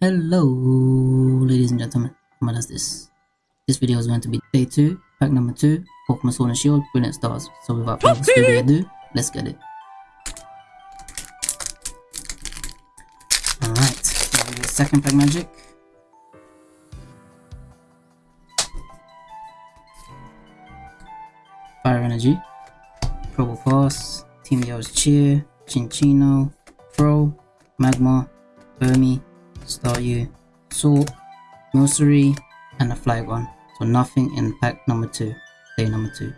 Hello, ladies and gentlemen. What does this? This video is going to be day 2, pack number 2, Pokemon Sword and Shield, Brilliant Stars. So without further ado, let's get it. Alright, second pack magic. Fire Energy, Probo Probopass, Team Yell's Cheer, Cinccino, Fro, Magma, Burmy, Staryu, Salt, Nursery, and a Flygon. So nothing in pack number 2, day number 2.